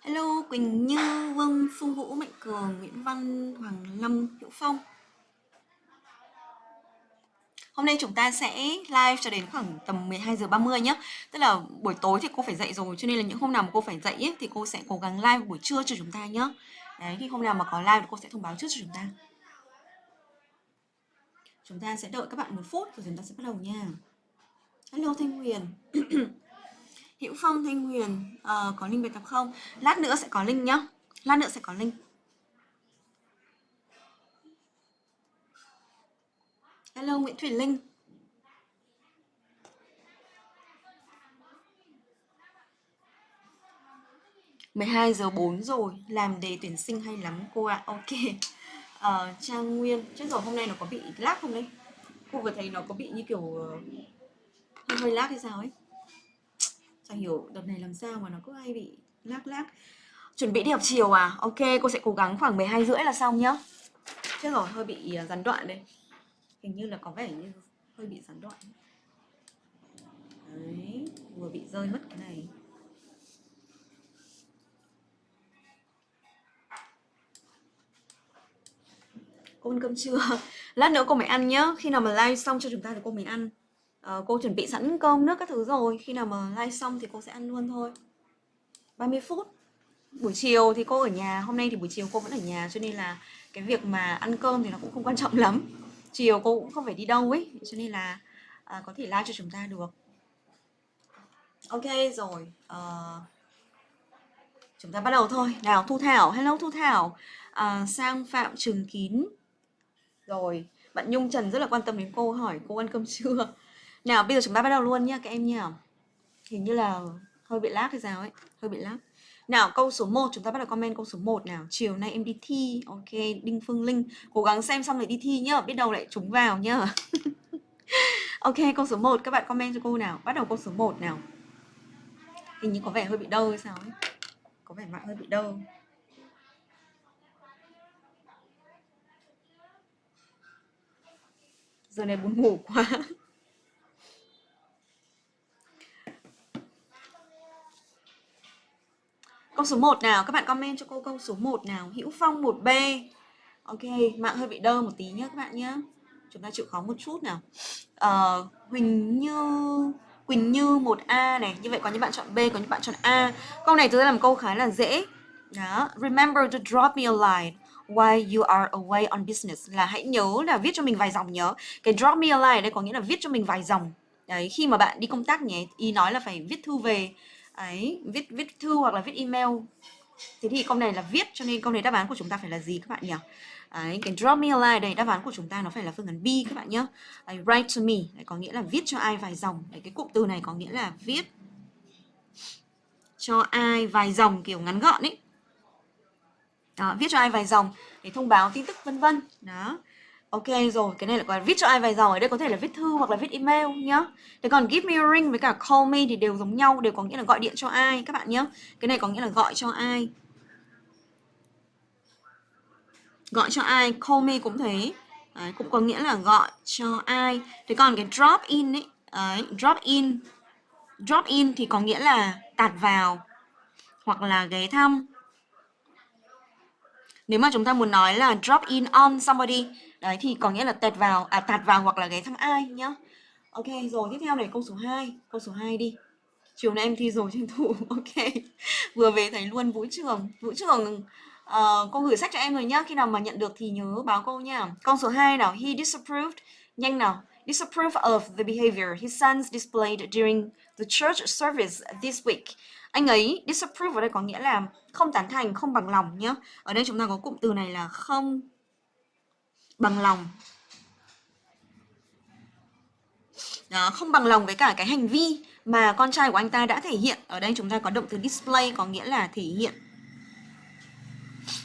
Hello Quỳnh Như, Vương, Phương Vũ, Mạnh Cường, Nguyễn Văn, Hoàng Lâm, Hữu Phong. Hôm nay chúng ta sẽ live cho đến khoảng tầm 12 giờ 30 nhé Tức là buổi tối thì cô phải dậy rồi Cho nên là những hôm nào mà cô phải dậy ấy, thì cô sẽ cố gắng live buổi trưa cho chúng ta nhé Đấy thì hôm nào mà có live thì cô sẽ thông báo trước cho chúng ta. Chúng ta sẽ đợi các bạn một phút rồi chúng ta sẽ bắt đầu nha. Hello Thanh Huyền. Hữu Phong Thanh Huyền uh, có link bài tập không? Lát nữa sẽ có link nhá. Lát nữa sẽ có link. Hello Nguyễn Thủy Linh. mười hai giờ bốn rồi Làm đề tuyển sinh hay lắm cô ạ à. Ok uh, Trang Nguyên Chết rồi hôm nay nó có bị lag không đấy Cô vừa thấy nó có bị như kiểu uh, Hơi hơi lag hay sao ấy Chẳng hiểu đợt này làm sao mà nó cứ hay bị lác lác? Chuẩn bị đi học chiều à? Ok, cô sẽ cố gắng khoảng 12 rưỡi là xong nhá. Chết rồi, hơi bị à, gián đoạn đây. Hình như là có vẻ như hơi bị gián đoạn. Đấy, vừa bị rơi mất cái này. Cô ăn cơm trưa Lát nữa cô mới ăn nhá. Khi nào mà live xong cho chúng ta thì cô mới ăn uh, cô chuẩn bị sẵn cơm nước các thứ rồi khi nào mà live xong thì cô sẽ ăn luôn thôi. 30 phút. Buổi chiều thì cô ở nhà hôm nay thì buổi chiều cô vẫn ở nhà cho nên là cái việc mà ăn cơm thì nó cũng không quan trọng lắm. Chiều cô cũng không phải đi đâu ấy cho nên là uh, có thể live cho chúng ta được. Ok rồi uh, chúng ta bắt đầu thôi. Nào thu thảo. Hello thu thảo. Uh, sang phạm trường kín. Rồi bạn nhung trần rất là quan tâm đến cô hỏi cô ăn cơm chưa? Nào, bây giờ chúng ta bắt đầu luôn nhá, các em nhá. Hình như là hơi bị lát hay sao ấy, Hơi bị lát Nào, câu số 1 chúng ta bắt đầu comment câu số 1 nào. Chiều nay em đi thi. Ok, Đinh Phương Linh Cố gắng xem xong rồi đi thi nhá, Biết đâu lại trúng vào nhá. Ok, câu số 1 các bạn comment cho cô nào. Bắt đầu câu số 1 nào. Hình như có vẻ hơi bị đau hay sao ấy. Có vẻ mạng hơi bị đau. Giờ này buồn ngủ quá. Câu số 1 nào, các bạn comment cho cô câu số 1 nào. Hữu Phong 1B. Ok, mạng hơi bị đơ một tí nhé các bạn nhé. Chúng ta chịu khó một chút nào. Uh, Huỳnh Như Quỳnh Như 1A này. Như vậy có những bạn chọn B, có những bạn chọn A. Câu này tôi làm câu khá là dễ. Đó, remember to drop me a line while you are away on business là hãy nhớ là viết cho mình vài dòng nhớ. Cái drop me a line đây có nghĩa là viết cho mình vài dòng. Đấy, khi mà bạn đi công tác nhé, ý nói là phải viết thư về ấy viết viết thư hoặc là viết email. Thế thì câu này là viết cho nên câu này đáp án của chúng ta phải là gì các bạn nhỉ? Đấy, cái drop me a line đây đáp án của chúng ta nó phải là phương án B các bạn nhé. Đấy, write to me đấy, có nghĩa là viết cho ai vài dòng. Đấy, cái cụm từ này có nghĩa là viết cho ai vài dòng kiểu ngắn gọn ấy. Đó, viết cho ai vài dòng để thông báo tin tức vân vân. Đó. Ok rồi, cái này là còn viết cho ai vài dòng ở đây có thể là viết thư hoặc là viết email nhá. Thế còn give me a ring với cả call me thì đều giống nhau, đều có nghĩa là gọi điện cho ai các bạn nhá. Cái này có nghĩa là gọi cho ai. Gọi cho ai, call me cũng thế. Đấy, cũng có nghĩa là gọi cho ai. Thế còn cái drop in ấy, đấy, drop in. Drop in thì có nghĩa là tạt vào hoặc là ghé thăm. Nếu mà chúng ta muốn nói là drop in on somebody Đấy thì có nghĩa là tẹt vào, à tạt vào hoặc là ghé thăm ai nhá. Ok, rồi tiếp theo này câu số 2, câu số 2 đi. Chiều nay em thi rồi tranh thủ. Ok. Vừa về thấy luôn Vũ Trường. Vũ Trường uh, cô gửi sách cho em rồi nhá. Khi nào mà nhận được thì nhớ báo cô nha. Câu số 2 nào, he disapproved. Nhanh nào. Disapprove of the behavior his sons displayed during the church service this week. Anh ấy disapprove ở đây có nghĩa là không tán thành, không bằng lòng nhá. Ở đây chúng ta có cụm từ này là không bằng lòng đó, không bằng lòng với cả cái hành vi mà con trai của anh ta đã thể hiện ở đây chúng ta có động từ display có nghĩa là thể hiện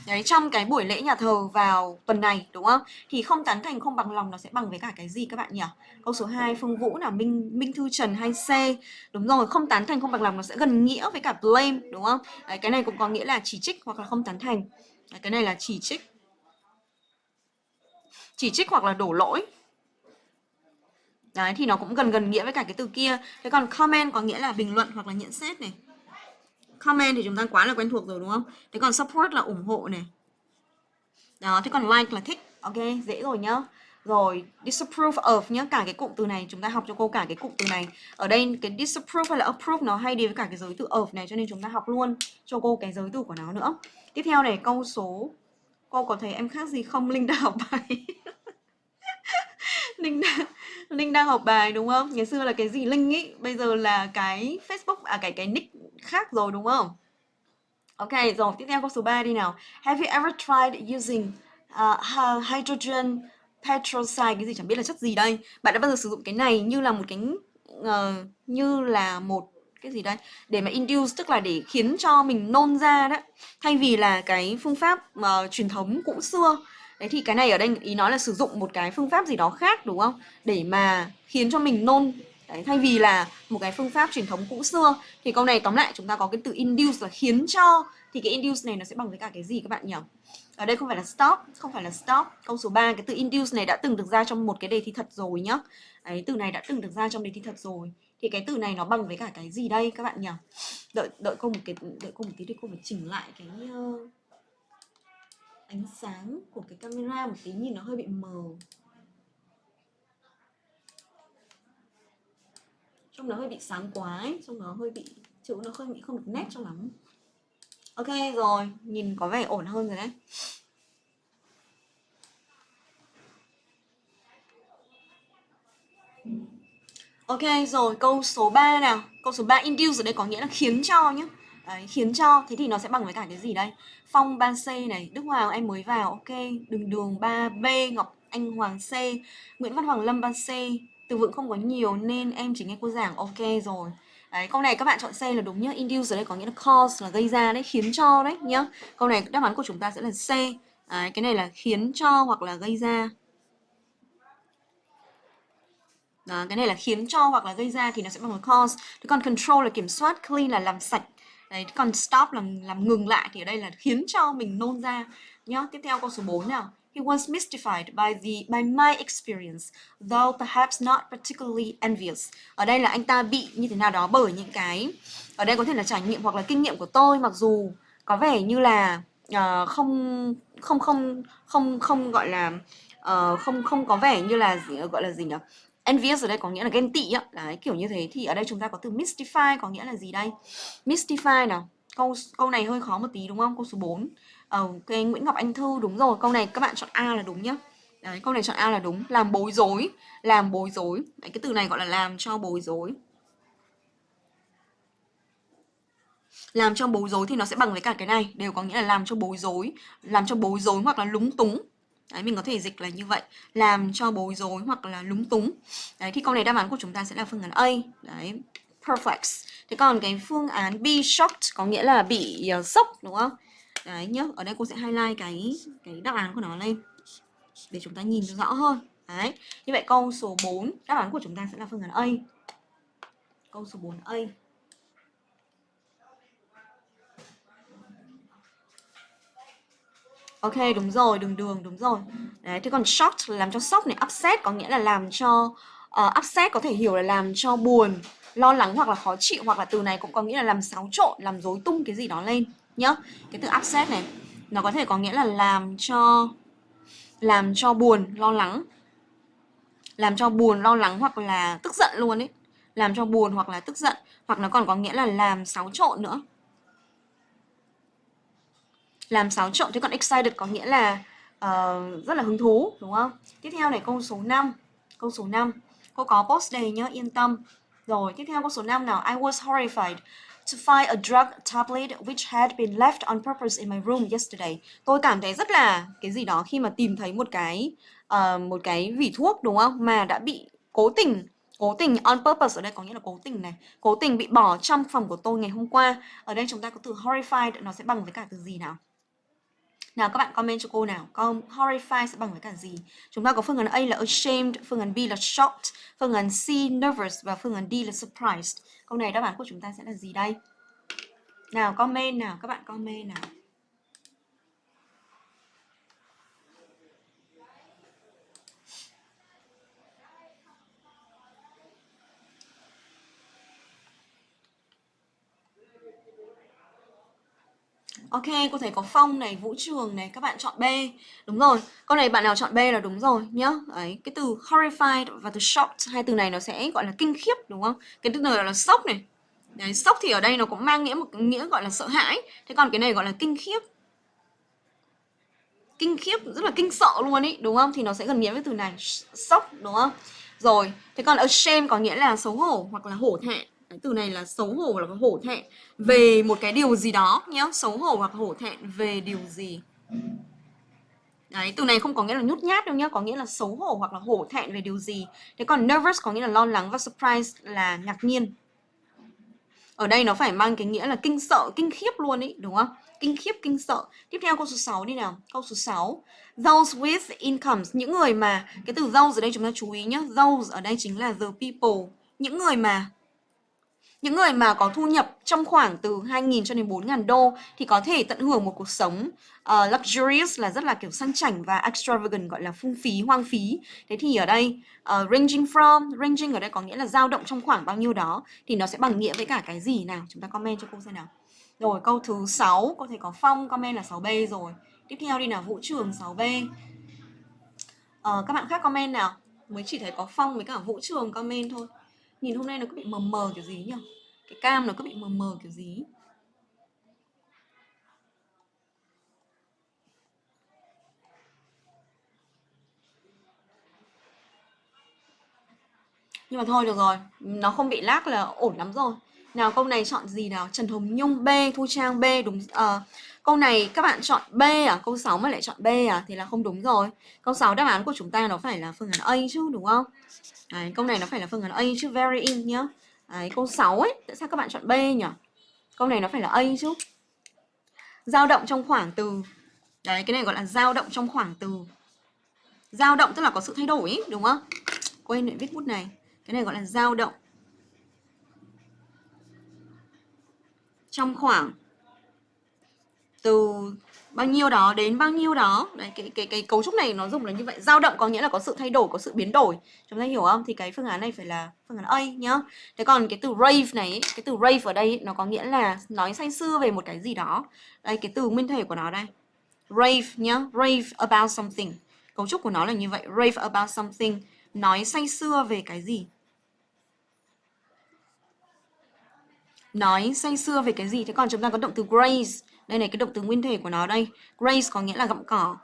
Đấy, trong cái buổi lễ nhà thờ vào tuần này đúng không? Thì không tán thành không bằng lòng nó sẽ bằng với cả cái gì các bạn nhỉ? Câu số 2 Phương Vũ là Minh Minh Thư Trần hay C. Đúng rồi, không tán thành không bằng lòng nó sẽ gần nghĩa với cả blame đúng không? Đấy, cái này cũng có nghĩa là chỉ trích hoặc là không tán thành. Đấy, cái này là chỉ trích chỉ trích hoặc là đổ lỗi Đấy thì nó cũng gần gần nghĩa với cả cái từ kia Thế còn comment có nghĩa là bình luận hoặc là nhận xét này comment thì chúng ta quá là quen thuộc rồi đúng không? Thế còn support là ủng hộ này. Đó, thế còn like là thích. Ok, dễ rồi nhá. Rồi, disapprove of nhá, cả cái cụm từ này chúng ta học cho cô cả cái cụm từ này. Ở đây cái disapprove hay là approve nó hay đi với cả cái giới từ of này cho nên chúng ta học luôn cho cô cái giới từ của nó nữa. Tiếp theo này câu số cô có thấy em khác gì không? Linh đã học bài. Linh đang Linh đang học bài đúng không? Ngày xưa là cái gì Linh ý, bây giờ là cái Facebook à cái cái nick khác rồi đúng không? Ok, rồi tiếp theo câu số 3 đi nào. Have you ever tried using uh, hydrogen peroxide cái gì chẳng biết là chất gì đây. Bạn đã bao giờ sử dụng cái này như là một cái uh, như là một cái gì đây để mà induce tức là để khiến cho mình nôn ra đó thay vì là cái phương pháp uh, truyền thống cũ xưa đấy thì cái này ở đây ý nói là sử dụng một cái phương pháp gì đó khác đúng không? Để mà khiến cho mình nôn. Đấy, thay vì là một cái phương pháp truyền thống cũ xưa. Thì câu này tóm lại chúng ta có cái từ induce là khiến cho. Thì cái induce này nó sẽ bằng với cả cái gì các bạn nhỉ? Ở đây không phải là stop không phải là stop. Câu số 3 cái từ induce này đã từng được ra trong một cái đề thi thật rồi nhá. Đấy từ này đã từng được ra trong đề thi thật rồi. Thì cái từ này nó bằng với cả cái gì đây các bạn nhỉ? Đợi đợi cô một cái đợi cô một tí để cô phải chỉnh lại cái uh, ánh sáng của cái camera một tí nhìn nó hơi bị mờ. Trông nó hơi bị sáng quá ấy, trông nó hơi bị chữ nó hơi bị không được nét cho lắm. Ok rồi nhìn có vẻ ổn hơn rồi đấy. Ok rồi câu số 3 nào. Câu số 3 induce ở đây có nghĩa là khiến cho nhé Đấy, khiến cho thế thì nó sẽ bằng với cả cái gì đây Phong 3C này Đức Hoàng em mới vào ok Đường đường 3B Ngọc Anh Hoàng C Nguyễn Văn Hoàng Lâm 3C từ vựng không có nhiều nên em chỉ nghe cô giảng ok rồi Đấy, câu này các bạn chọn C là đúng nhá. Induce ở đây có nghĩa là cause là gây ra đấy, khiến cho đấy nhá. Câu này đáp án của chúng ta sẽ là C. Đấy, cái này là khiến cho hoặc là gây ra. Đó, cái này là khiến cho hoặc là gây ra thì nó sẽ bằng cause. Thế còn control là kiểm soát, clean là làm sạch. Đấy, còn stop là làm ngừng lại thì ở đây là khiến cho mình nôn ra nhá. Tiếp theo câu số 4 nào. He was mystified by the by my experience, though perhaps not particularly envious. Ở đây là anh ta bị như thế nào đó bởi những cái ở đây có thể là trải nghiệm hoặc là kinh nghiệm của tôi mặc dù có vẻ như là uh, không không không không không gọi là uh, không không có vẻ như là gì, gọi là gì nhỉ? Envious ở đây có nghĩa là ghen tị á, đấy kiểu như thế thì ở đây chúng ta có từ mystify có nghĩa là gì đây? Mystify nào. Câu câu này hơi khó một tí đúng không? Câu số 4. Ờ, cái Nguyễn Ngọc Anh Thư đúng rồi, câu này các bạn chọn A là đúng nhá. Đấy, câu này chọn A là đúng, làm bối rối, làm bối rối. Đấy, cái từ này gọi là làm cho bối rối. Làm cho bối rối thì nó sẽ bằng với cả cái này, đều có nghĩa là làm cho bối rối, làm cho bối rối hoặc là lúng túng. Đấy, mình có thể dịch là như vậy, làm cho bối rối hoặc là lúng túng. Đấy, thì câu này đáp án của chúng ta sẽ là phương án A. Đấy, perplex. Thế còn cái phương án B, shocked có nghĩa là bị uh, sốc đúng không? Đấy nhá, ở đây cô sẽ highlight cái cái đáp án của nó lên để chúng ta nhìn cho rõ hơn. Đấy. Như vậy câu số 4, đáp án của chúng ta sẽ là phương án A. Câu số 4A. Ok, đúng rồi, đường đường, đúng rồi. Đấy, thế còn shocked là làm cho sốc này, upset có nghĩa là làm cho uh, upset có thể hiểu là làm cho buồn, lo lắng hoặc là khó chịu hoặc là từ này cũng có nghĩa là làm xáo trộn, làm rối tung cái gì đó lên nhá cái từ upset này nó có thể có nghĩa là làm cho làm cho buồn lo lắng. Làm cho buồn lo lắng hoặc là tức giận luôn ấy. Làm cho buồn hoặc là tức giận hoặc nó còn có nghĩa là làm xáo trộn nữa làm xáo trộn thế còn excited có nghĩa là uh, rất là hứng thú đúng không? Tiếp theo này câu số 5 câu số 5 cô có post đây nhớ yên tâm. Rồi tiếp theo câu số 5 nào? I was horrified to find a drug tablet which had been left on purpose in my room yesterday. Tôi cảm thấy rất là cái gì đó khi mà tìm thấy một cái uh, một cái vỉ thuốc đúng không? Mà đã bị cố tình cố tình on purpose ở đây có nghĩa là cố tình này cố tình bị bỏ trong phòng của tôi ngày hôm qua. Ở đây chúng ta có từ horrified nó sẽ bằng với cả từ gì nào? Nào, các bạn comment cho cô nào. Con horrified sẽ bằng với cả gì? Chúng ta có phương án A là ashamed, Phương án B là shocked, Phương án C nervous Và phương án D là surprised. Câu này đáp án của chúng ta sẽ là gì đây? Nào, comment nào. Các bạn comment nào. Ok, cô thấy có phong này, vũ trường này, các bạn chọn B. Đúng rồi, con này bạn nào chọn B là đúng rồi nhá. Đấy, cái từ horrified và từ shocked, hai từ này nó sẽ gọi là kinh khiếp đúng không? Cái từ này là sốc này. Đấy, sốc thì ở đây nó cũng mang nghĩa một nghĩa gọi là sợ hãi. Thế còn cái này gọi là kinh khiếp. Kinh khiếp rất là kinh sợ luôn ý, đúng không? Thì nó sẽ gần nghĩa với từ này, sốc đúng không? Rồi, thế còn ashamed có nghĩa là xấu hổ hoặc là hổ thẹn cái từ này là xấu hổ hoặc là hổ thẹn về một cái điều gì đó nhá xấu hổ hoặc hổ thẹn về điều gì Đấy, từ này không có nghĩa là nhút nhát đâu nhá, có nghĩa là xấu hổ hoặc là hổ thẹn về điều gì. Thế còn nervous có nghĩa là lo lắng và surprise là ngạc nhiên. Ở đây nó phải mang cái nghĩa là kinh sợ, kinh khiếp luôn ý, đúng không? Kinh khiếp, kinh sợ. Tiếp theo câu số 6 đi nào. Câu số 6. Those with incomes, những người mà cái từ those ở đây chúng ta chú ý nhá. Those ở đây chính là the people, những người mà những người mà có thu nhập trong khoảng từ 2.000 cho đến 4.000 đô thì có thể tận hưởng một cuộc sống uh, luxurious là rất là kiểu sang chảnh và extravagant gọi là phung phí, hoang phí. Thế thì ở đây uh, ranging from, ranging ở đây có nghĩa là dao động trong khoảng bao nhiêu đó thì nó sẽ bằng nghĩa với cả cái gì nào? Chúng ta comment cho cô xem nào. Rồi câu thứ 6 có thể có Phong comment là 6B rồi. Tiếp theo đi nào Vũ Trường 6B. Uh, ờ, các bạn khác comment nào? Mới chỉ thấy có Phong với cả Vũ Trường comment thôi. Nhìn hôm nay nó cứ bị mờ mờ kiểu gì nhỉ? Cái cam nó cứ bị mờ mờ kiểu gì Nhưng mà thôi được rồi, nó không bị lác là ổn lắm rồi. Nào câu này chọn gì nào? Trần Hồng Nhung B, Thu Trang B đúng uh, Câu này các bạn chọn B à? Câu 6 mà lại chọn B à? Thì là không đúng rồi. Câu 6 đáp án của chúng ta nó phải là phương án A chứ đúng không? Đấy, câu này nó phải là phương án A chứ very in nhá. Đấy, câu 6 ấy, tại sao các bạn chọn B nhỉ? Câu này nó phải là A chứ. Dao động trong khoảng từ Đấy, cái này gọi là dao động trong khoảng từ Dao động tức là có sự thay đổi ý, đúng không? Quên lại viết bút này. Cái này gọi là dao động trong khoảng từ bao nhiêu đó đến bao nhiêu đó. Đấy, cái cái cái cấu trúc này nó dùng là như vậy. Dao động có nghĩa là có sự thay đổi, có sự biến đổi. Chúng ta hiểu không? Thì cái phương án này phải là phương án A nhá. Thế còn cái từ rave này cái từ rave ở đây nó có nghĩa là nói say sưa về một cái gì đó. Đây, cái từ nguyên thể của nó đây. Rave nhá, rave about something. Cấu trúc của nó là như vậy. Rave about something, nói say sưa về cái gì? Nói say sưa về cái gì? Thế còn chúng ta có động từ graze đây này cái động từ nguyên thể của nó đây. Graze có nghĩa là gặm cỏ.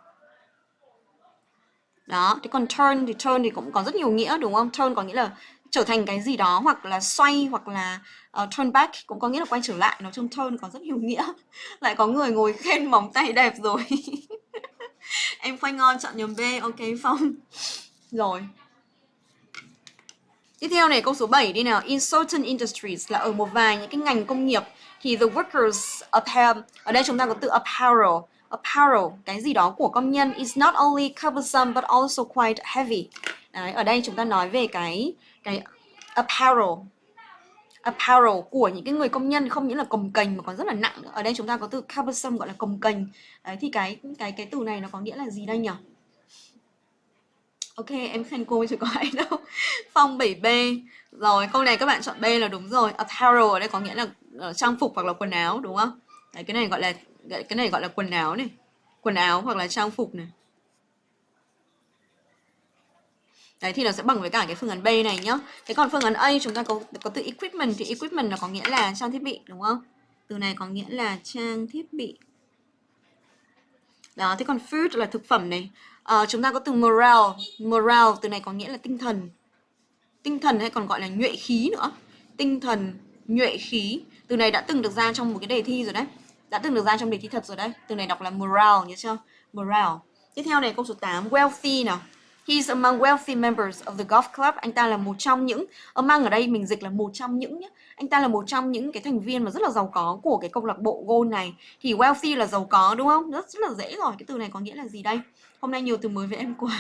Đó thế còn turn thì turn thì cũng có rất nhiều nghĩa đúng không? Turn có nghĩa là trở thành cái gì đó hoặc là xoay hoặc là uh, turn back cũng có nghĩa là quay trở lại. Nói chung turn có rất nhiều nghĩa. Lại có người ngồi khen móng tay đẹp rồi. Em khoai ngon chọn nhóm b ok phong. Rồi. Tiếp theo này câu số 7 đi nào. In certain industries là ở một vài những cái ngành công nghiệp thì the workers apparel ở đây chúng ta có từ apparel apparel cái gì đó của công nhân is not only cumbersome but also quite heavy. Đấy, ở đây chúng ta nói về cái cái apparel apparel của những cái người công nhân không những là cồng kềnh mà còn rất là nặng nữa. Ở đây chúng ta có từ cumbersome gọi là cồng kềnh. Đấy thì cái cái cái từ này nó có nghĩa là gì đây nhỉ? Ok, em khen cô chứ có ai đâu. Phong 7B. Rồi, câu này các bạn chọn B là đúng rồi. Apparel ở đây có nghĩa là uh, trang phục hoặc là quần áo đúng không? Đấy, cái này gọi là cái này gọi là quần áo này. Quần áo hoặc là trang phục này. Đấy thì nó sẽ bằng với cả cái phương án B này nhá. Thế còn phương án A chúng ta có có từ equipment thì equipment nó có nghĩa là trang thiết bị đúng không? Từ này có nghĩa là trang thiết bị. Đó, thế còn food là thực phẩm này. À, chúng ta có từ morale. Morale từ này có nghĩa là tinh thần. Tinh thần hay còn gọi là nhuệ khí nữa. Tinh thần, nhuệ khí. Từ này đã từng được ra trong một cái đề thi rồi đấy. Đã từng được ra trong đề thi thật rồi đấy. Từ này đọc là morale nhớ chưa? Morale. Tiếp theo này câu số 8, wealthy nào. He's among wealthy members of the golf club. Anh ta là một trong những among ở đây mình dịch là một trong những nhé. Anh ta là một trong những cái thành viên mà rất là giàu có của cái câu lạc bộ golf này. Thì wealthy là giàu có đúng không? Rất rất là dễ rồi. Cái từ này có nghĩa là gì đây? Hôm nay nhiều từ mới với em quá.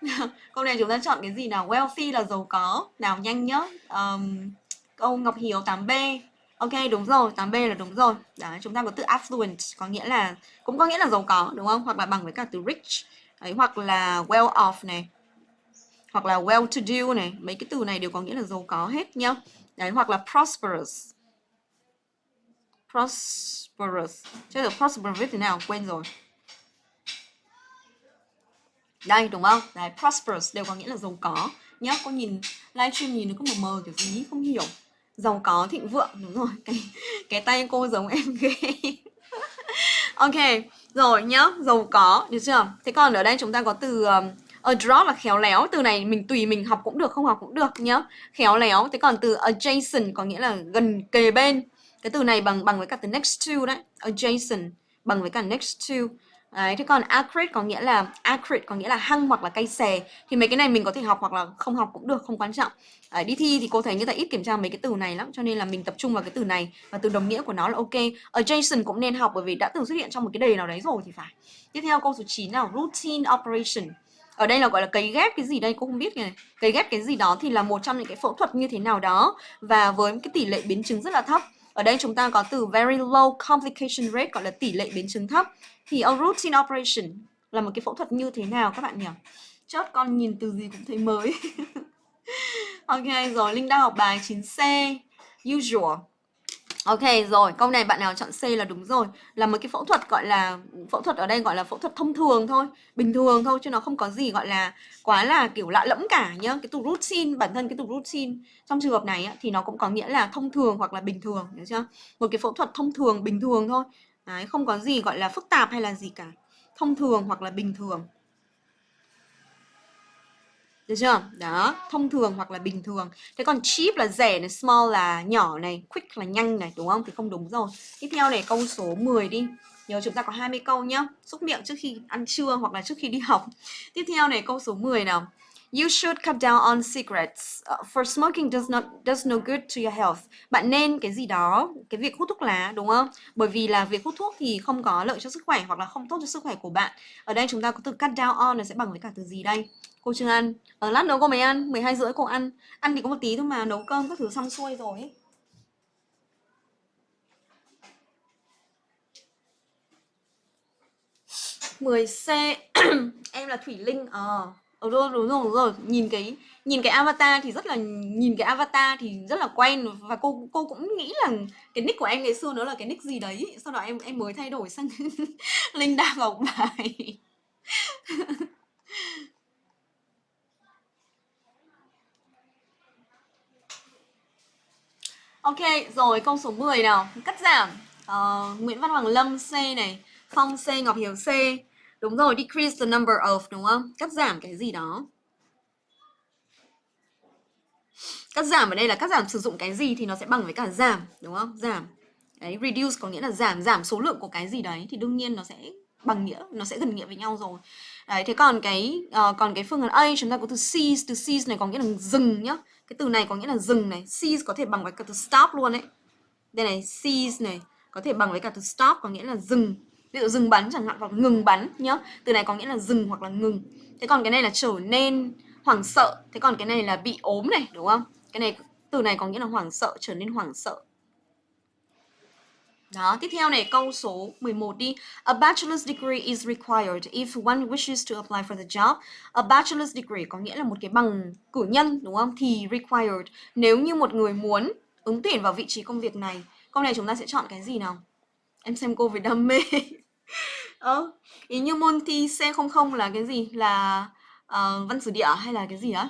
câu này chúng ta chọn cái gì nào? Wealthy là giàu có. Nào nhanh nhá. Um, câu Ngọc Hiếu 8B. Ok đúng rồi, 8B là đúng rồi. đó chúng ta có từ affluent có nghĩa là cũng có nghĩa là giàu có đúng không? Hoặc là bằng với cả từ rich ấy hoặc là well off này hoặc là well to do này mấy cái từ này đều có nghĩa là giàu có hết nhá đấy hoặc là prosperous prosperous chứ được prosperous viết thế nào quên rồi đây đúng không? Đấy prosperous đều có nghĩa là giàu có nhá. Cô nhìn livestream nhìn nó có mờ mờ kiểu gì không hiểu. Giàu có thịnh vượng đúng rồi. Cái cái tay cô giống em ghê. Ok rồi nhá. Giàu có được chưa? Thế còn ở đây chúng ta có từ um, adroit là khéo léo. Từ này mình tùy mình học cũng được không học cũng được nhá. Khéo léo. Thế còn từ adjacent có nghĩa là gần kề bên. Cái từ này bằng bằng với cả từ next to đấy. Adjacent bằng với cả next to. Đấy, thế còn acrid có nghĩa là acrid có nghĩa là hăng hoặc là cay xè. Thì mấy cái này mình có thể học hoặc là không học cũng được không quan trọng. À, đi thi thì cô thấy người ta ít kiểm tra mấy cái từ này lắm cho nên là mình tập trung vào cái từ này và từ đồng nghĩa của nó là ok. Adjacent cũng nên học bởi vì đã từng xuất hiện trong một cái đề nào đấy rồi thì phải. Tiếp theo câu số 9 nào? Routine operation. Ở đây là gọi là cấy ghép cái gì đây? Cô không biết này cấy ghép cái gì đó thì là một trong những cái phẫu thuật như thế nào đó và với cái tỷ lệ biến chứng rất là thấp. Ở đây chúng ta có từ very low complication rate gọi là tỷ lệ biến chứng thấp thì a routine operation là một cái phẫu thuật như thế nào các bạn nhỉ? Chốt con nhìn từ gì cũng thấy mới. Ok rồi linh đang học bài 9c usual. Ok rồi, câu này bạn nào chọn C là đúng rồi. Là một cái phẫu thuật gọi là Phẫu thuật ở đây gọi là phẫu thuật thông thường thôi Bình thường thôi chứ nó không có gì gọi là Quá là kiểu lạ lẫm cả nhá. Cái từ routine, bản thân cái từ routine Trong trường hợp này thì nó cũng có nghĩa là thông thường hoặc là bình thường Hiểu chưa? Một cái phẫu thuật thông thường, bình thường thôi. Đấy, không có gì gọi là phức tạp hay là gì cả Thông thường hoặc là bình thường được chưa? Đó, thông thường hoặc là bình thường. Thế còn cheap là rẻ này, small là nhỏ này, quick là nhanh này, đúng không? Thì không đúng rồi. Tiếp theo này câu số 10 đi. Nhớ chúng ta có 20 câu nhá. Xúc miệng trước khi ăn trưa hoặc là trước khi đi học. Tiếp theo này câu số 10 nào. You should cut down on cigarettes. Uh, ờ, for smoking does not does no good to your health. Bạn nên cái gì đó, cái việc hút thuốc lá đúng không? Bởi vì là việc hút thuốc thì không có lợi cho sức khỏe hoặc là không tốt cho sức khỏe của bạn. Ở đây chúng ta có từ cut down on là sẽ bằng với cả từ gì đây? Cô ờ, chưa ăn. Ở lát nữa cô mới ăn, 12 rưỡi cô ăn. Ăn thì có một tí thôi mà nấu cơm các thứ xong xuôi rồi ấy. mười c em là thủy linh ờ ờ đúng, đúng rồi đúng rồi. Nhìn cái nhìn cái avatar thì rất là nhìn cái avatar thì rất là quen. Và cô cô cũng nghĩ là cái nick của em ngày xưa nó là cái nick gì đấy. Sau đó em em mới thay đổi sang linh đa ngọc bài. Ok, rồi câu số 10 nào. Cắt giảm. Uh, Nguyễn Văn Hoàng Lâm C này Phong C, Ngọc Hiếu C. Đúng rồi, decrease the number of đúng không? Cắt giảm cái gì đó. Cắt giảm ở đây là cắt giảm sử dụng cái gì thì nó sẽ bằng với cả giảm Đúng không? Giảm. Đấy, reduce có nghĩa là giảm giảm số lượng của cái gì đấy Thì đương nhiên nó sẽ bằng nghĩa Nó sẽ gần nghĩa với nhau rồi. Đấy, thế còn cái uh, còn cái phương án A chúng ta có từ cease Từ cease này có nghĩa là dừng nhá. Cái từ này có nghĩa là dừng này. Cease có thể bằng với cả từ stop luôn đấy đây này cease này có thể bằng với cả từ stop có nghĩa là dừng ví dụ dừng bắn chẳng hạn hoặc ngừng bắn nhá từ này có nghĩa là dừng hoặc là ngừng thế còn cái này là trở nên hoảng sợ thế còn cái này là bị ốm này đúng không cái này từ này có nghĩa là hoảng sợ trở nên hoảng sợ đó, tiếp theo này câu số 11 đi. A bachelor's degree is required if one wishes to apply for the job. A bachelor's degree có nghĩa là một cái bằng cử nhân đúng không? Thì required nếu như một người muốn ứng tuyển vào vị trí công việc này. Câu này chúng ta sẽ chọn cái gì nào? Em xem cô về đam mê. Ờ, ý như môn thi C00 là cái gì? Là uh, văn sử địa hay là cái gì á?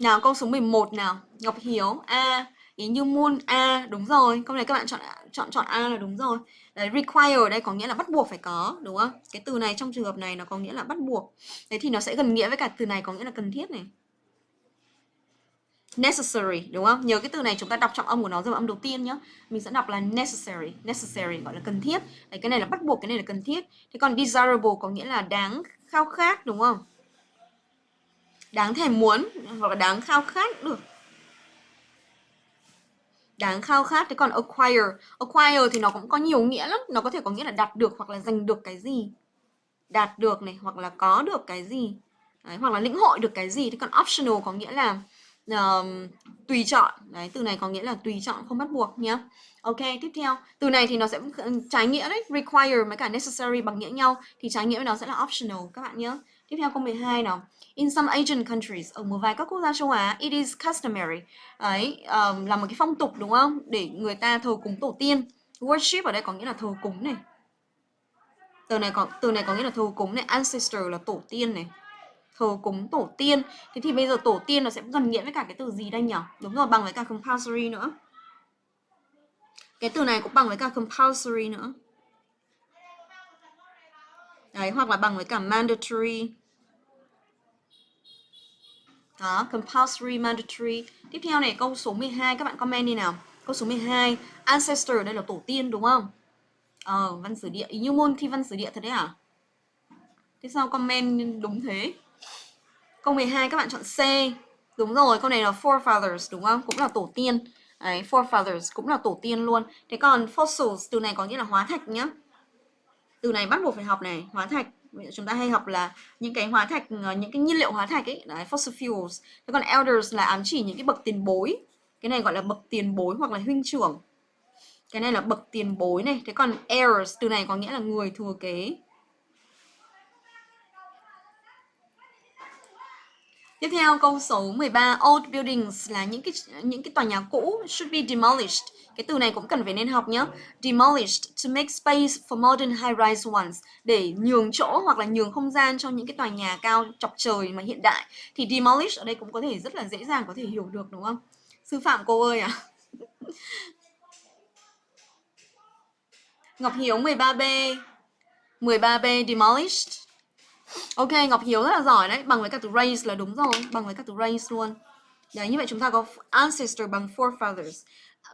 Nào câu số 11 nào. Ngọc Hiếu A. Ý như môn A. Đúng rồi. Câu này các bạn chọn chọn chọn A là đúng rồi. Đấy require ở đây có nghĩa là bắt buộc phải có đúng không? Cái từ này trong trường hợp này nó có nghĩa là bắt buộc. Thế thì nó sẽ gần nghĩa với cả từ này có nghĩa là cần thiết này necessary đúng không? Nhớ cái từ này chúng ta đọc trọng âm của nó rồi âm đầu tiên nhá. Mình sẽ đọc là necessary necessary gọi là cần thiết. Đấy cái này là bắt buộc cái này là cần thiết. Thế còn desirable có nghĩa là đáng khao khát đúng không? Đáng thèm muốn hoặc là đáng khao khát được. Đáng khao khát thế còn acquire. Acquire thì nó cũng có nhiều nghĩa lắm. Nó có thể có nghĩa là đạt được hoặc là giành được cái gì. Đạt được này hoặc là có được cái gì. Đấy, hoặc là lĩnh hội được cái gì. Thế còn optional có nghĩa là uh, tùy chọn. Đấy từ này có nghĩa là tùy chọn không bắt buộc nhé ok tiếp theo. Từ này thì nó sẽ trái nghĩa đấy require với cả necessary bằng nghĩa nhau thì trái nghĩa với nó sẽ là optional các bạn nhé tiếp theo câu 12 nào. In some Asian countries, ở một vài các quốc gia châu Á, it is customary. Đấy, um, là một cái phong tục đúng không? Để người ta thờ cúng tổ tiên. worship ở đây có nghĩa là thờ cúng này. Từ này có từ này có nghĩa là thờ cúng này. Ancestor là tổ tiên này thờ cúng tổ tiên. Thế thì bây giờ tổ tiên nó sẽ gần nghĩa với cả cái từ gì đây nhỉ đúng rồi, bằng với cả compulsory nữa. Cái từ này cũng bằng với cả compulsory nữa. Đấy, hoặc là bằng với cả mandatory. Đó, compulsory, mandatory. Tiếp theo này, câu số 12 các bạn comment đi nào. Câu số 12 ancestor đây là tổ tiên, đúng không? Ờ văn sử địa. Như môn thi văn sử địa thật đấy à? Thế sao comment đúng thế? Câu 12 các bạn chọn C đúng rồi câu này là forefathers đúng không cũng là tổ tiên Đấy, forefathers cũng là tổ tiên luôn. Thế còn fossils từ này có nghĩa là hóa thạch nhá. Từ này bắt buộc phải học này, hóa thạch. Chúng ta hay học là những cái hóa thạch, ờ, những cái nhiên liệu hóa thạch ấy, đấy, fossil fuels. Thế còn elders là ám chỉ những cái bậc tiền bối. Cái này gọi là bậc tiền bối hoặc là huynh trưởng. Cái này là bậc tiền bối này. Thế còn heirs từ này có nghĩa là người thừa kế. Tiếp theo, câu số 13 old buildings là những cái những cái tòa nhà cũ, should be demolished. Cái từ này cũng cần phải nên học nhé. Demolished, to make space for modern high-rise ones để nhường chỗ hoặc là nhường không gian cho những cái tòa nhà cao chọc trời mà hiện đại. Thì demolish ở đây cũng có thể rất là dễ dàng có thể hiểu được, đúng không? Sư phạm, cô ơi à. Ngọc Hiếu 13B 13B demolished Ok, Ngọc Hiếu rất là giỏi đấy, bằng với cả từ raise là đúng rồi, bằng với cả từ raise luôn. Đấy, như vậy chúng ta có ancestor bằng forefathers.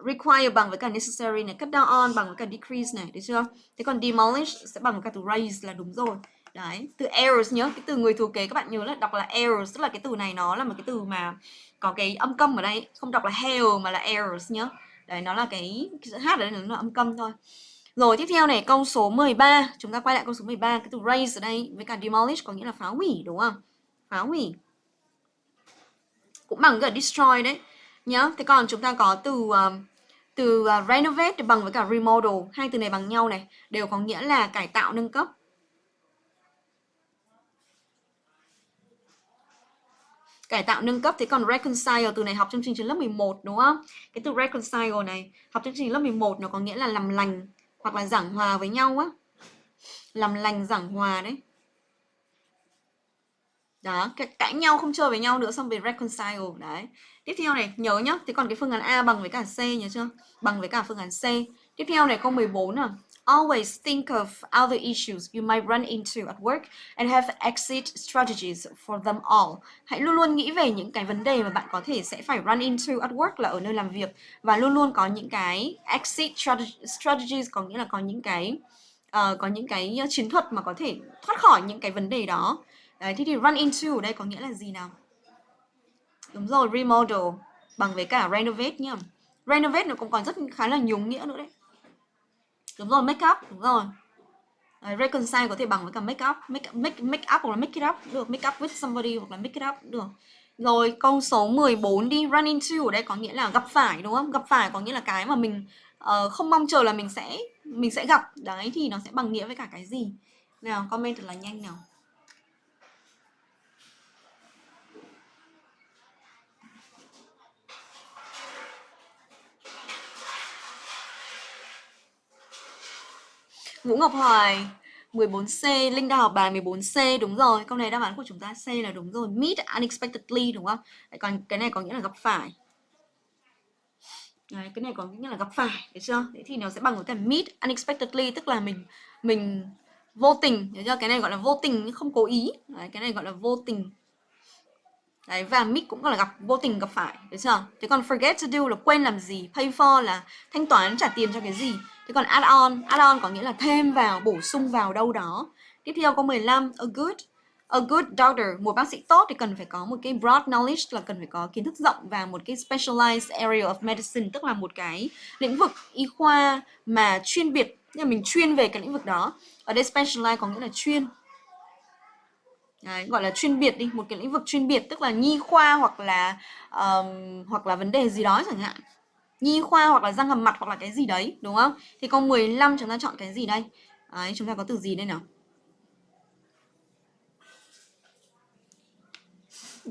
Require bằng với cả necessary này, cut down on bằng với cả decrease này, được chưa? Thế còn demolish sẽ bằng với cả từ raise là đúng rồi. Đấy, từ errors nhớ, cái từ người thừa kế các bạn nhớ là đọc là errors, tức là cái từ này nó là một cái từ mà có cái âm câm ở đây, không đọc là hell mà là errors nhớ. Đấy, nó là cái, cái hát ở đây nó là âm câm thôi. Rồi tiếp theo này câu số 13 Chúng ta quay lại câu số 13 Cái từ raise ở đây với cả demolish có nghĩa là phá hủy đúng không? Phá hủy. Cũng bằng cái destroy đấy. Nhá Thế còn chúng ta có từ uh, từ uh, renovate bằng với cả remodel. Hai từ này bằng nhau này Đều có nghĩa là cải tạo nâng cấp. Cải tạo nâng cấp thế còn reconcile từ này học trong chương trình lớp 11 đúng không? Cái từ reconcile này học chương trình lớp 11 nó có nghĩa là làm lành hoặc là giảng hòa với nhau á. Làm lành giảng hòa đấy. Đó, cãi nhau không chơi với nhau nữa, xong về reconcile. Đấy. Tiếp theo này, nhớ nhá, thế còn cái phương án A bằng với cả C nhớ chưa? Bằng với cả phương án C. Tiếp theo này, câu 14 à Always think of other issues you might run into at work and have exit strategies for them all. Hãy luôn luôn nghĩ về những cái vấn đề mà bạn có thể sẽ phải run into at work là ở nơi làm việc và luôn luôn có những cái exit strategies có nghĩa là có những cái uh, có những cái chiến thuật mà có thể thoát khỏi những cái vấn đề đó. Đấy, thế thì run into ở đây có nghĩa là gì nào? Đúng rồi, remodel bằng với cả renovate nhá. Renovate nó cũng còn rất khá là nhiều nghĩa nữa đấy đúng rồi make up đúng rồi. Đấy, reconcile có thể bằng với cả make up. Make, make, make up hoặc là make it up được. Make up with somebody hoặc là make it up được. Rồi câu số 14 đi run into ở đây có nghĩa là gặp phải đúng không? Gặp phải có nghĩa là cái mà mình uh, không mong chờ là mình sẽ mình sẽ gặp. Đấy thì nó sẽ bằng nghĩa với cả cái gì? Nào comment thật là nhanh nào. Vũ Ngọc Hoài 14C, Linh đã học bài 14C đúng rồi. Câu này đáp án của chúng ta C là đúng rồi. Meet unexpectedly đúng không? Đấy, còn cái này có nghĩa là gặp phải. Đấy, cái này có nghĩa là gặp phải, được chưa? Thế thì nó sẽ bằng với cả meet unexpectedly tức là mình mình vô tình, được chưa? Cái này gọi là vô tình không cố ý. Đấy, cái này gọi là vô tình Đấy, và meet cũng là gặp vô tình gặp phải, được chưa? Thế còn forget to do là quên làm gì, pay for là thanh toán trả tiền cho cái gì. Thế còn add on, add on có nghĩa là thêm vào, bổ sung vào đâu đó. Tiếp theo câu 15, a good A good doctor, một bác sĩ tốt thì cần phải có một cái broad knowledge là cần phải có kiến thức rộng và một cái specialized area of medicine tức là một cái lĩnh vực y khoa mà chuyên biệt, nhưng mình chuyên về cái lĩnh vực đó. Ở đây specialized có nghĩa là chuyên, Đấy, gọi là chuyên biệt đi một cái lĩnh vực chuyên biệt tức là nhi khoa hoặc là um, hoặc là vấn đề gì đó chẳng hạn nhi khoa hoặc là răng hàm mặt hoặc là cái gì đấy đúng không? Thì câu 15 chúng ta chọn cái gì đây? Đấy, chúng ta có từ gì đây nào?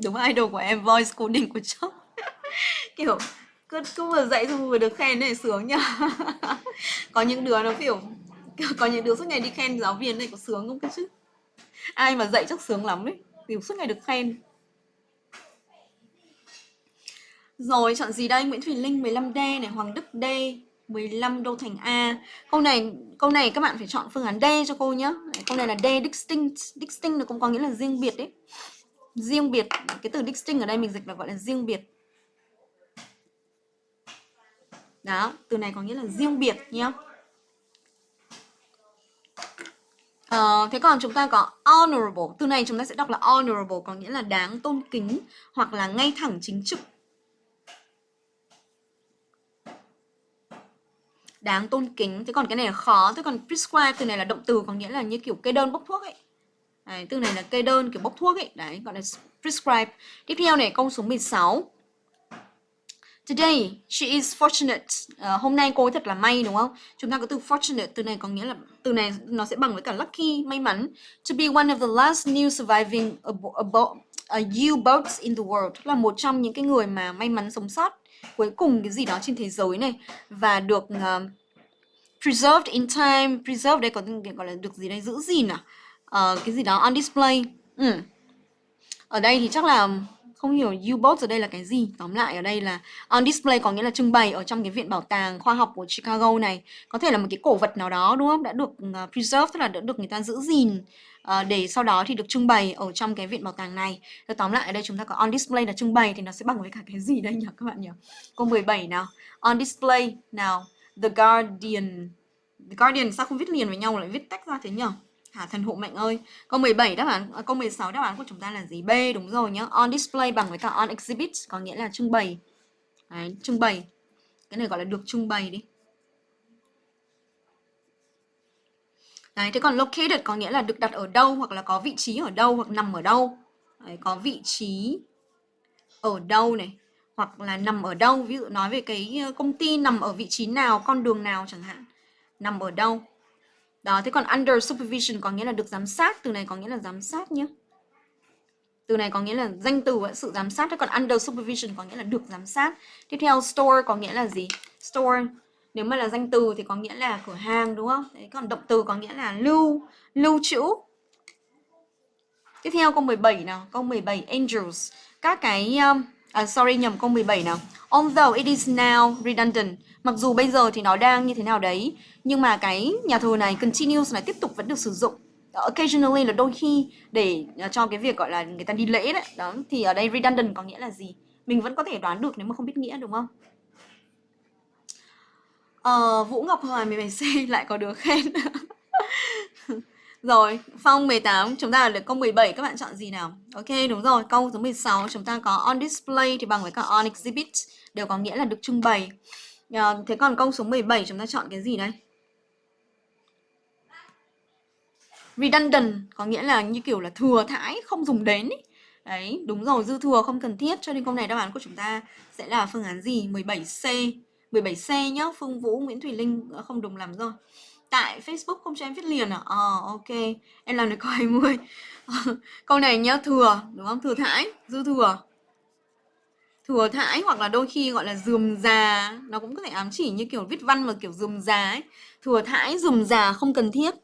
Đúng idol của em voice coding của chốc kiểu cứ cứ vừa dạy xong vừa được khen này sướng nhá có những đứa nó kiểu có những đứa suốt ngày đi khen giáo viên này có sướng không cái chứ? Ai mà dạy chắc sướng lắm ấy kiểu suốt ngày được khen. Rồi chọn gì đây? Nguyễn Thùy Linh 15D này Hoàng Đức D 15 Đô Thành A. Câu này câu này các bạn phải chọn phương án D cho cô nhé câu này là D distinct. Distinct nó cũng có nghĩa là riêng biệt đấy. Riêng biệt cái từ distinct ở đây mình dịch là gọi là riêng biệt. Đó từ này có nghĩa là riêng biệt nhé Uh, ờ, thế còn chúng ta có honorable. Từ này chúng ta sẽ đọc là honorable có nghĩa là đáng tôn kính hoặc là ngay thẳng chính trực. Đáng tôn kính thế còn cái này là khó thế còn prescribe từ này là động từ có nghĩa là như kiểu kê đơn bốc thuốc ấy đấy, từ này là kê đơn kiểu bốc thuốc ấy đấy gọi là prescribe tiếp theo này câu số 16 Today she is fortunate. Uh, hôm nay cô ấy thật là may đúng không? Chúng ta có từ fortunate từ này có nghĩa là từ này nó sẽ bằng với cả lucky, may mắn. To be one of the last new surviving U-boats in the world. Tức là một trong những cái người mà may mắn sống sót cuối cùng cái gì đó trên thế giới này và được uh, preserved in time. Preserved đây có gọi là được gì đây giữ gìn à? Uh, cái gì đó on display. Ừ. Ở đây thì chắc là không hiểu U-boat ở đây là cái gì tóm lại ở đây là on display có nghĩa là trưng bày ở trong cái viện bảo tàng khoa học của Chicago này có thể là một cái cổ vật nào đó đúng không đã được ờ, uh, preserve tức là đã được người ta giữ gìn Ờ, để sau đó thì được trưng bày ở trong cái viện bảo tàng này Rồi tóm lại ở đây chúng ta có on display là trưng bày thì nó sẽ bằng với cả cái gì đây nhỉ các bạn nhỉ câu 17 nào on display nào The Guardian The Guardian sao không viết liền với nhau lại viết tách ra thế nhỉ Hả thần hộ mệnh ơi. Câu 17 đáp án à, câu 16 đáp án của chúng ta là gì? B đúng rồi nhá. On display bằng với cả on exhibit có nghĩa là trưng bày. Đấy, trưng bày. Cái này gọi là được trưng bày đi. Đấy, thế còn located có nghĩa là được đặt ở đâu hoặc là có vị trí ở đâu hoặc nằm ở đâu. Đấy, có vị trí ở đâu này hoặc là nằm ở đâu. Ví dụ nói về cái ờ, công ty nằm ở vị trí nào, con đường nào chẳng hạn. Nằm ở đâu. Đó, thế còn under supervision có nghĩa là được giám sát, từ này có nghĩa là giám sát nhé. Từ này có nghĩa là danh từ sự giám sát, thế còn under supervision có nghĩa là được giám sát. Tiếp theo store có nghĩa là gì? Store nếu mà là danh từ thì có nghĩa là cửa hàng đúng không? Đấy, còn động từ có nghĩa là lưu, lưu trữ. Tiếp theo câu 17 nào, câu 17 angels. Các cái um, à, sorry nhầm câu 17 nào. Although it is now redundant, mặc dù bây giờ thì nó đang như thế nào đấy, nhưng mà cái nhà thờ này continues này tiếp tục vẫn được sử dụng. Occasionally là đôi khi để à, cho cái việc gọi là người ta đi lễ đấy. Đó, thì ở đây redundant có nghĩa là gì? Mình vẫn có thể đoán được nếu mà không biết nghĩa đúng không? Ờ, Vũ Ngọc Hoài 17C lại có được khen. Rồi, Phong 18, chúng ta được câu 17, các bạn chọn gì nào? Ok, đúng rồi, câu số 16 chúng ta có on display thì bằng với cả on exhibit, đều có nghĩa là được trưng bày. À, thế còn câu số 17 chúng ta chọn cái gì đây? Redundant có nghĩa là như kiểu là thừa thãi, không dùng đến ý. Đấy, đúng rồi, dư thừa không cần thiết, cho nên câu này đáp án của chúng ta sẽ là phương án gì? 17C. 17C nhá, Phương Vũ, Nguyễn Thùy Linh ờ, không đồng làm rồi. Tại Facebook không cho em viết liền à? Ờ ok, em làm được câu 20 Câu này nhá, thừa, đúng không? Thừa thãi, dư thừa. Thừa thãi hoặc là đôi khi gọi là dườm già Nó cũng có thể ám chỉ như kiểu viết văn mà kiểu dườm già ấy. Thừa thãi, dườm già không cần thiết.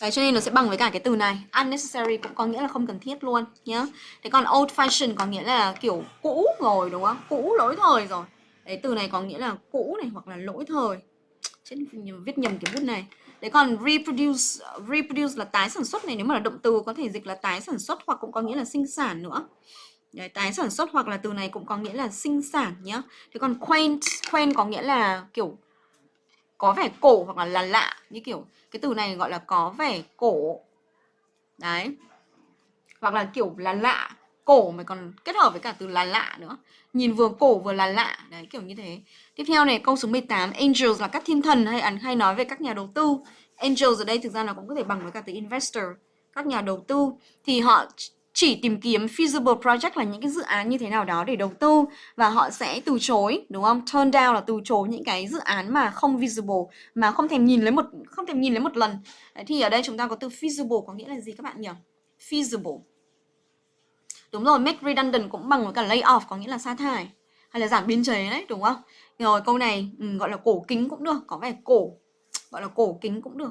Đấy, cho nên nó sẽ bằng với cả cái từ này. Unnecessary cũng có nghĩa là không cần thiết luôn nhá. Thế còn old fashion có nghĩa là kiểu cũ rồi đúng không? Cũ lỗi thời rồi. Đấy từ này có nghĩa là cũ này hoặc là lỗi thời. Chết viết nhầm cái bút này. Đấy còn reproduce Reproduce là tái sản xuất này. Nếu mà là động từ có thể dịch là tái sản xuất Hoặc cũng có nghĩa là sinh sản nữa. Đấy, tái sản xuất hoặc là từ này cũng có nghĩa là sinh sản nhá. Thế còn quaint Quaint có nghĩa là kiểu có vẻ cổ hoặc là là lạ, Như kiểu cái từ này gọi là có vẻ cổ. Đấy. Hoặc là kiểu là lạ, Cổ mà còn kết hợp với cả từ là lạ nữa. Nhìn vừa cổ vừa là lạ. Đấy, kiểu như thế. Tiếp theo này, câu số 18 angels là các thiên thần hay hay nói về các nhà đầu tư. Angels ở đây thực ra là cũng có thể bằng với cả từ investor, các nhà đầu tư. Thì họ chỉ tìm kiếm feasible project là những cái dự án như thế nào đó để đầu tư và họ sẽ từ chối đúng không turn down là từ chối những cái dự án mà không visible mà không thèm nhìn lấy một không thèm nhìn lấy một lần Đấy, thì ở đây chúng ta có từ feasible có nghĩa là gì các bạn nhỉ feasible Đúng rồi, make redundant cũng bằng với cả lay off có nghĩa là sa thải hay là giảm biên chế đấy, đúng không? Rồi câu này ừ, gọi là cổ kính cũng được, có vẻ cổ, gọi là cổ kính cũng được.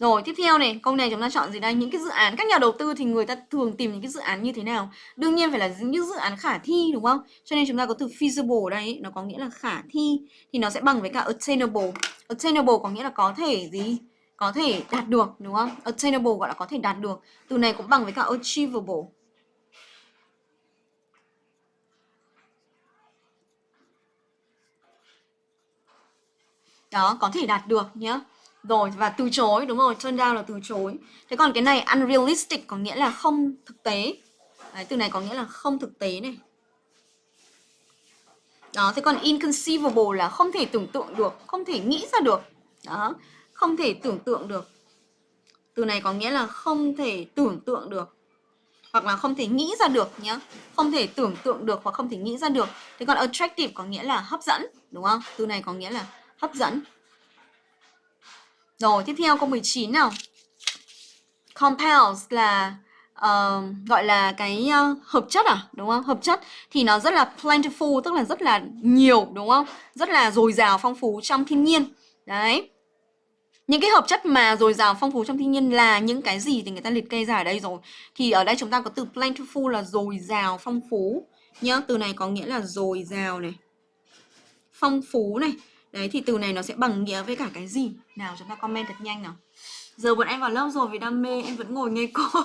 Rồi tiếp theo này, câu này chúng ta chọn gì đây? Những cái dự án, các nhà đầu tư thì người ta thường tìm những cái dự án như thế nào? Đương nhiên phải là những dự án khả thi đúng không? Cho nên chúng ta có từ feasible ở đây, nó có nghĩa là khả thi thì nó sẽ bằng với cả attainable. Attainable có nghĩa là có thể gì? Có thể đạt được đúng không? Attainable gọi là có thể đạt được. Từ này cũng bằng với cả achievable. Đó, có thể đạt được nhé. Rồi và từ chối đúng rồi, turn down là từ chối. Thế còn cái này unrealistic có nghĩa là không thực tế. Đấy, từ này có nghĩa là không thực tế này. Đó, thế còn inconceivable là không thể tưởng tượng được, không thể nghĩ ra được. Đó, không thể tưởng tượng được. Từ này có nghĩa là không thể tưởng tượng được hoặc là không thể nghĩ ra được nhá không thể tưởng tượng được hoặc không thể nghĩ ra được thế còn attractive có nghĩa là hấp dẫn đúng không từ này có nghĩa là hấp dẫn rồi, tiếp theo câu 19 nào. Compounds là uh, gọi là cái uh, hợp chất à, đúng không? Hợp chất thì nó rất là plentiful, tức là rất là nhiều, đúng không? Rất là dồi dào, phong phú trong thiên nhiên. Đấy. Những cái hợp chất mà dồi dào phong phú trong thiên nhiên là những cái gì thì người ta liệt kê ra ở đây rồi. Thì ở đây chúng ta có từ plentiful là dồi dào, phong phú. Nhá, từ này có nghĩa là dồi dào này. Phong phú này. Đấy thì từ này nó sẽ bằng nghĩa với cả cái gì? Nào chúng ta comment thật nhanh nào. Giờ bọn em vào lớp rồi vì đam mê em vẫn ngồi nghe cô.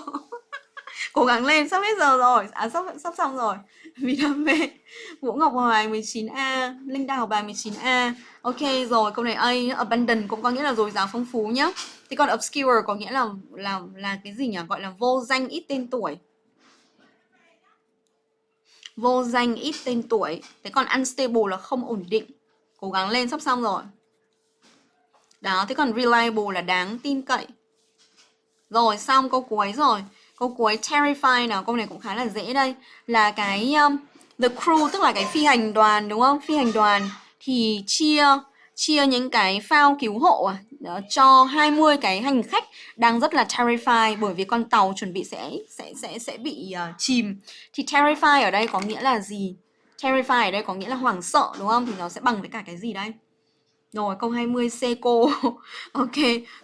Cố gắng lên, sắp hết giờ rồi. À sắp sắp xong rồi. Vì đam mê. Vũ Ngọc Hoài 19A, Linh Đào bài 19A. Ok rồi, câu này A, abandon cũng có nghĩa là dồi dào phong phú nhá. Thế còn obscure có nghĩa là là là cái gì nhỉ? Gọi là vô danh ít tên tuổi vô danh ít tên tuổi thế còn unstable là không ổn định Cố gắng lên sắp xong rồi Đó, thế còn reliable là đáng tin cậy Rồi, xong câu cuối rồi Câu cuối terrify nào, câu này cũng khá là dễ đây Là cái um, The crew, tức là cái phi hành đoàn đúng không? Phi hành đoàn thì chia chia những cái phao cứu hộ à, đó, cho 20 cái hành khách đang rất là terrified bởi vì con tàu chuẩn bị sẽ sẽ sẽ sẽ bị uh, chìm. Thì terrify ở đây có nghĩa là gì? Terrify ở đây có nghĩa là hoảng sợ đúng không? Thì nó sẽ bằng với cả cái gì đây? Rồi câu 20 C cô Ok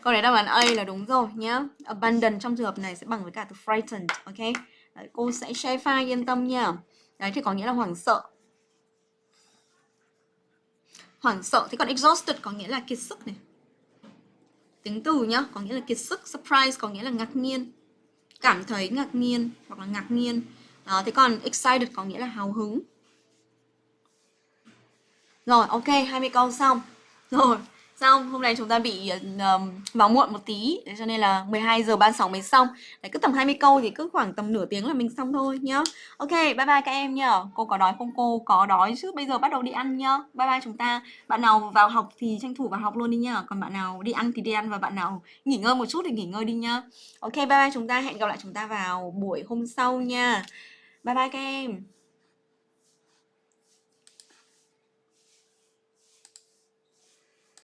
Câu này đáp án A là đúng rồi nhá. Abandon trong trường hợp này sẽ bằng với cả từ frightened Ok? Đấy, Cô sẽ share file yên tâm nha. Đấy thì có nghĩa là hoảng sợ. Hoảng sợ Thế còn exhausted có nghĩa là kiệt sức này. Tính từ nhá Có nghĩa là kiệt sức Surprise có nghĩa là ngạc nhiên. Cảm thấy ngạc nhiên Hoặc là ngạc nhiên. Đó, thế còn excited có nghĩa là hào hứng rồi, ok, 20 câu xong. Rồi, xong, hôm nay chúng ta bị um, vào muộn một tí, cho nên là 12 giờ 36 mới xong. Đấy, cứ tầm 20 câu thì cứ khoảng tầm nửa tiếng là mình xong thôi nhá. Ok, bye bye các em nhá. Cô có đói không cô? Có đói chứ, bây giờ bắt đầu đi ăn nhá. Bye bye chúng ta. Bạn nào vào học thì tranh thủ vào học luôn đi nhá. Còn bạn nào đi ăn thì đi ăn và bạn nào nghỉ ngơi một chút thì nghỉ ngơi đi nhá. Ok, bye bye chúng ta. Hẹn gặp lại chúng ta vào buổi hôm sau nha. Bye bye các em.